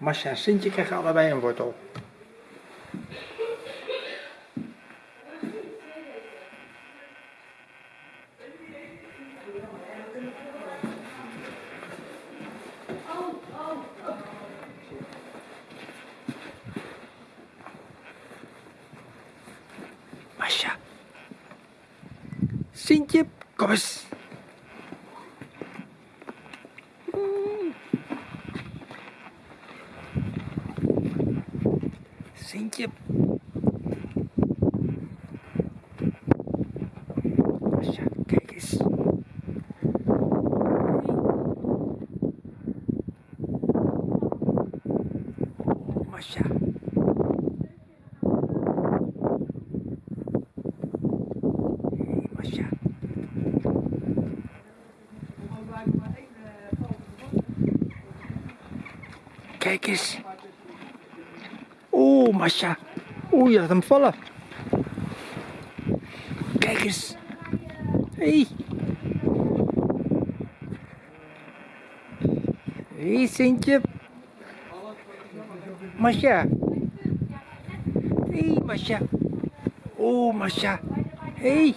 Masha en Sintje krijgen allebei een wortel. Masha. Sintje, kom eens. Sintje. Masha, kijk eens. Kijk eens. Oeh, Masha. Oeh, je laat hem vallen. Kijk eens. Hey. Hey, Sintje. Masha. Hey, Masha. Oeh, Masha. Hey.